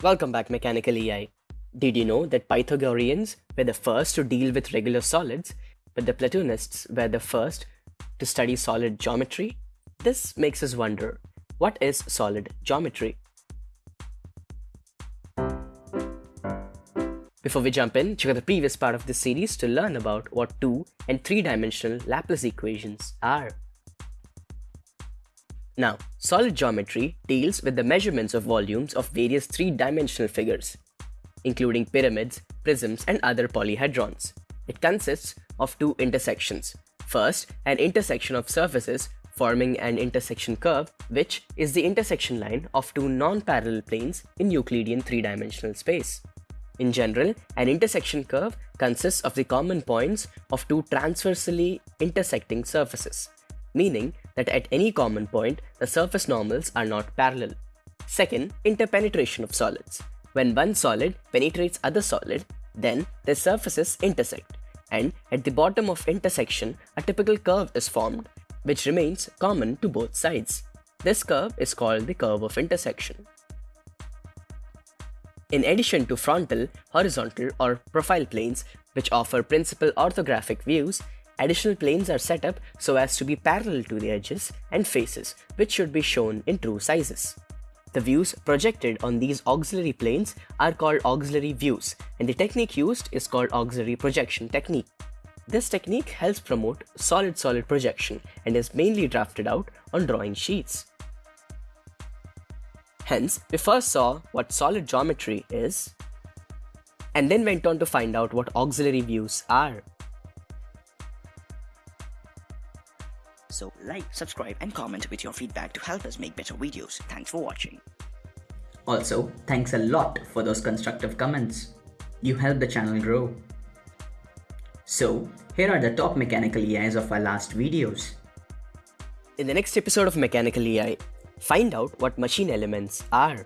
Welcome back Mechanical EI. Did you know that Pythagoreans were the first to deal with regular solids, but the Platonists were the first to study solid geometry? This makes us wonder, what is solid geometry? Before we jump in, check out the previous part of this series to learn about what two and three-dimensional Laplace equations are. Now, solid geometry deals with the measurements of volumes of various three-dimensional figures, including pyramids, prisms, and other polyhedrons. It consists of two intersections. First, an intersection of surfaces forming an intersection curve, which is the intersection line of two non-parallel planes in Euclidean three-dimensional space. In general, an intersection curve consists of the common points of two transversely intersecting surfaces meaning that at any common point, the surface normals are not parallel. Second, interpenetration of solids. When one solid penetrates other solid, then their surfaces intersect, and at the bottom of intersection, a typical curve is formed, which remains common to both sides. This curve is called the curve of intersection. In addition to frontal, horizontal, or profile planes, which offer principal orthographic views, Additional planes are set up so as to be parallel to the edges and faces, which should be shown in true sizes. The views projected on these auxiliary planes are called auxiliary views, and the technique used is called auxiliary projection technique. This technique helps promote solid-solid projection and is mainly drafted out on drawing sheets. Hence, we first saw what solid geometry is, and then went on to find out what auxiliary views are. So like, subscribe and comment with your feedback to help us make better videos. Thanks for watching. Also, thanks a lot for those constructive comments. You help the channel grow. So, here are the top mechanical EIs of our last videos. In the next episode of Mechanical EI, find out what machine elements are.